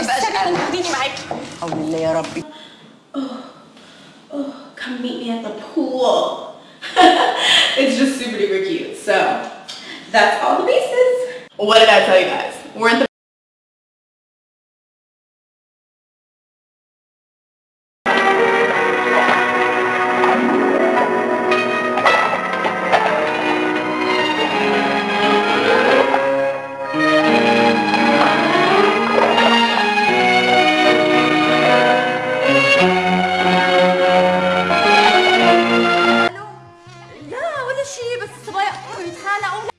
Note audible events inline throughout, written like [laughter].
استنى خديني معاكي حول الله يا ربي Oh, come meet me at the pool. [laughs] it's just super duper cute. So that's all the bases. What did I tell you guys? We're in the شيء بس الصبايا يتخانقوا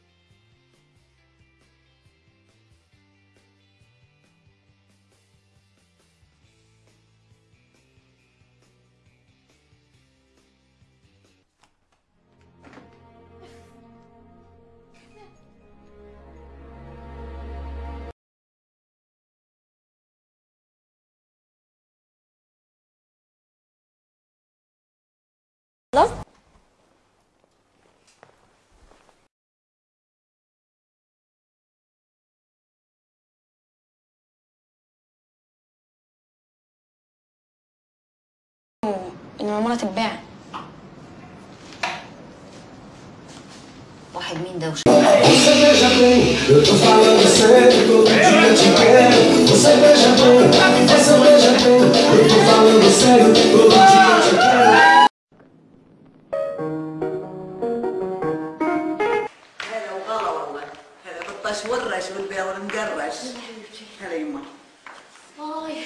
خلاص؟ المامونه تتباع. واحد مين ده؟ والرش والبيض والمقرش هلا يما. آه.